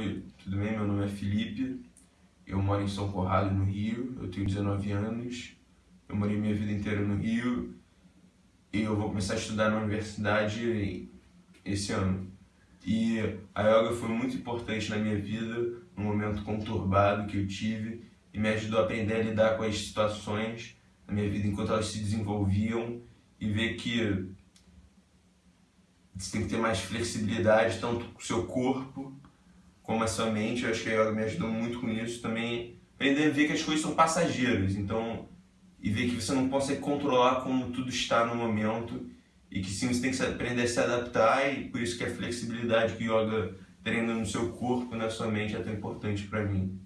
Oi, tudo bem? Meu nome é Felipe, eu moro em São Corrado, no Rio, eu tenho 19 anos, eu morei minha vida inteira no Rio e eu vou começar a estudar na universidade esse ano. E a yoga foi muito importante na minha vida, num momento conturbado que eu tive e me ajudou a aprender a lidar com as situações na minha vida enquanto elas se desenvolviam e ver que você tem que ter mais flexibilidade, tanto com o seu corpo como a sua mente. Eu acho que yoga me ajudou muito com isso. Também aprender a ver que as coisas são passageiras, então, e ver que você não consegue controlar como tudo está no momento e que sim, você tem que aprender a se adaptar e por isso que a flexibilidade que o yoga treina no seu corpo, na sua mente é tão importante para mim.